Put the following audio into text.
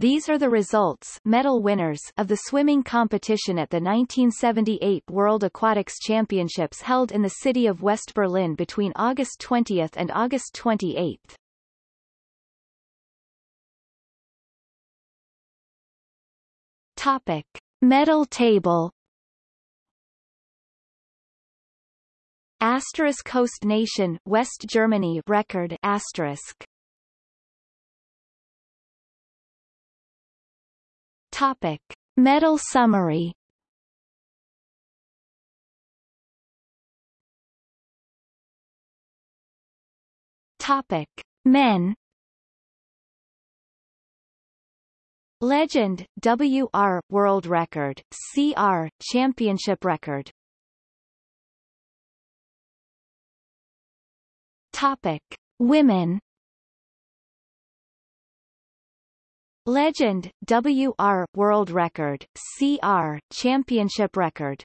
These are the results medal winners of the swimming competition at the 1978 World Aquatics Championships held in the city of West Berlin between August 20 and August 28. Topic. Medal table Asterisk host nation West Germany record asterisk Topic. Medal summary. Topic. Men. Legend, WR, World Record, CR, Championship Record. Topic. Women Legend, WR, World Record, CR, Championship Record